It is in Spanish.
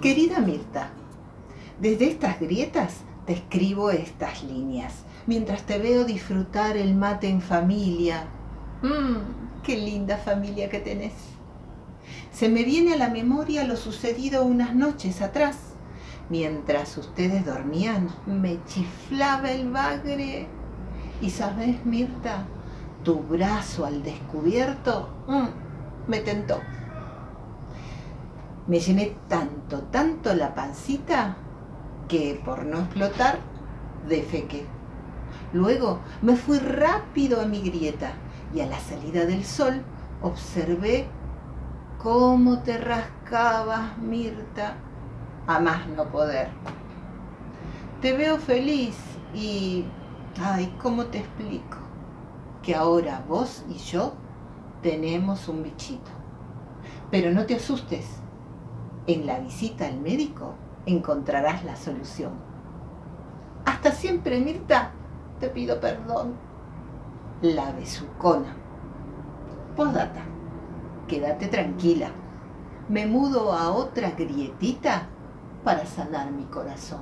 Querida Mirta, desde estas grietas te escribo estas líneas, mientras te veo disfrutar el mate en familia. Mmm, qué linda familia que tenés. Se me viene a la memoria lo sucedido unas noches atrás. Mientras ustedes dormían, me chiflaba el bagre. Y sabes, Mirta, tu brazo al descubierto mm, me tentó. Me llené tanto, tanto la pancita que por no explotar, defequé. Luego me fui rápido a mi grieta y a la salida del sol observé cómo te rascabas, Mirta, a más no poder. Te veo feliz y, ay, ¿cómo te explico? Que ahora vos y yo tenemos un bichito. Pero no te asustes, en la visita al médico encontrarás la solución. Hasta siempre, Mirta, te pido perdón. La besucona. Postdata, quédate tranquila. Me mudo a otra grietita para sanar mi corazón.